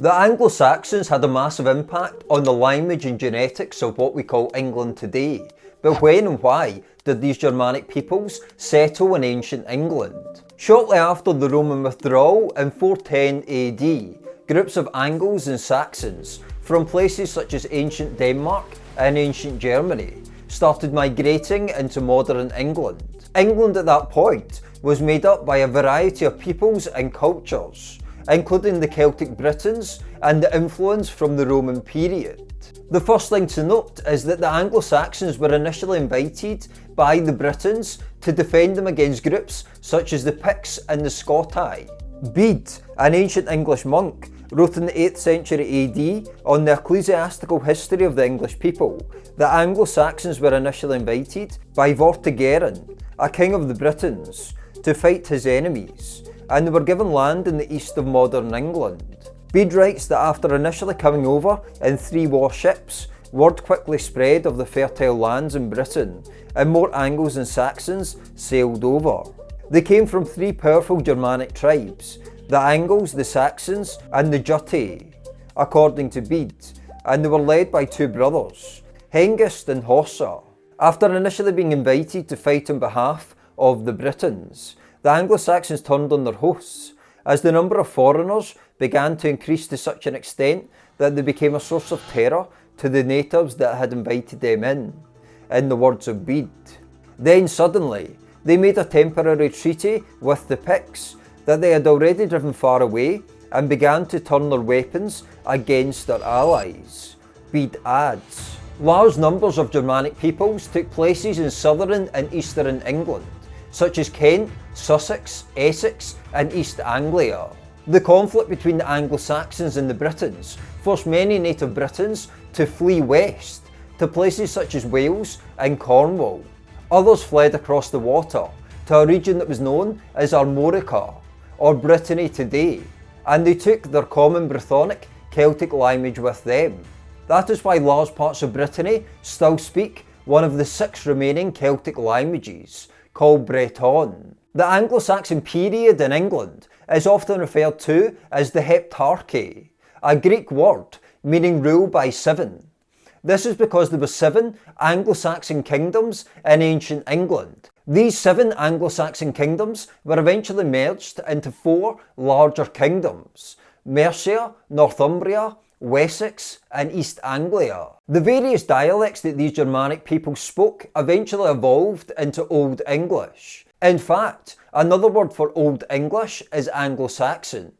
The Anglo-Saxons had a massive impact on the language and genetics of what we call England today. But when and why did these Germanic peoples settle in ancient England? Shortly after the Roman withdrawal in 410 AD, groups of Angles and Saxons from places such as ancient Denmark and ancient Germany started migrating into modern England. England at that point was made up by a variety of peoples and cultures including the Celtic Britons and the influence from the Roman period. The first thing to note is that the Anglo-Saxons were initially invited by the Britons to defend them against groups such as the Picts and the Scoti. Bede, an ancient English monk, wrote in the 8th century AD on the ecclesiastical history of the English people that Anglo-Saxons were initially invited by Vortigern, a king of the Britons, to fight his enemies, and they were given land in the east of modern England. Bede writes that after initially coming over in three warships, word quickly spread of the fertile lands in Britain, and more Angles and Saxons sailed over. They came from three powerful Germanic tribes, the Angles, the Saxons, and the Jutti, according to Bede, and they were led by two brothers, Hengist and Horsa. After initially being invited to fight on behalf of the Britons, the Anglo-Saxons turned on their hosts, as the number of foreigners began to increase to such an extent that they became a source of terror to the natives that had invited them in, in the words of Bede. Then suddenly, they made a temporary treaty with the Picts that they had already driven far away and began to turn their weapons against their allies. Bede adds, Large numbers of Germanic peoples took places in southern and eastern England, such as Kent, Sussex, Essex and East Anglia. The conflict between the Anglo-Saxons and the Britons forced many native Britons to flee west to places such as Wales and Cornwall. Others fled across the water to a region that was known as Armorica, or Brittany today, and they took their common Brythonic Celtic language with them. That is why large parts of Brittany still speak one of the six remaining Celtic languages, called Breton. The Anglo-Saxon period in England is often referred to as the Heptarchy, a Greek word meaning rule by seven. This is because there were seven Anglo-Saxon kingdoms in ancient England. These seven Anglo-Saxon kingdoms were eventually merged into four larger kingdoms, Mercia, Northumbria, Wessex and East Anglia. The various dialects that these Germanic peoples spoke eventually evolved into Old English. In fact, another word for Old English is Anglo-Saxon,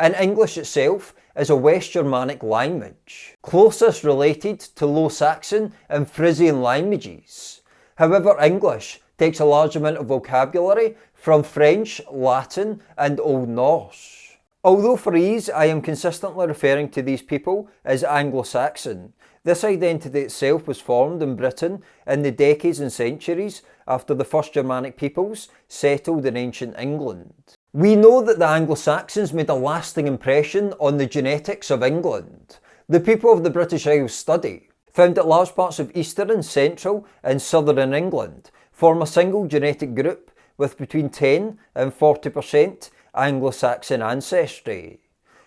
and English itself is a West Germanic language, closest related to Low Saxon and Frisian languages. However, English takes a large amount of vocabulary from French, Latin and Old Norse. Although for ease I am consistently referring to these people as Anglo-Saxon, this identity itself was formed in Britain in the decades and centuries after the first Germanic peoples settled in ancient England. We know that the Anglo-Saxons made a lasting impression on the genetics of England. The people of the British Isles study found that large parts of eastern, central and southern England form a single genetic group with between 10 and 40% Anglo-Saxon ancestry.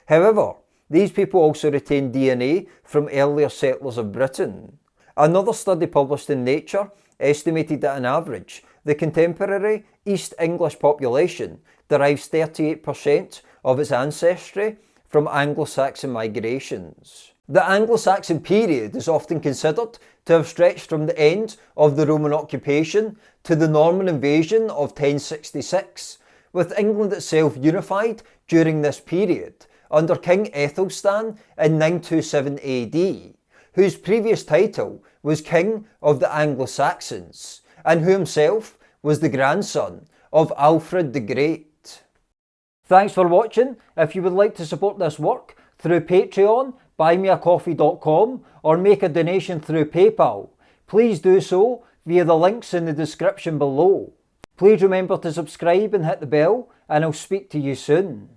However, these people also retain DNA from earlier settlers of Britain. Another study published in Nature estimated that on average, the contemporary East English population derives 38% of its ancestry from Anglo-Saxon migrations. The Anglo-Saxon period is often considered to have stretched from the end of the Roman occupation to the Norman invasion of 1066 with England itself unified during this period under King Ethelstan in 927 AD, whose previous title was King of the Anglo-Saxons, and who himself was the grandson of Alfred the Great. Thanks for watching. If you would like to support this work through Patreon, buymeacoffee.com or make a donation through PayPal, please do so via the links in the description below. Please remember to subscribe and hit the bell and I'll speak to you soon.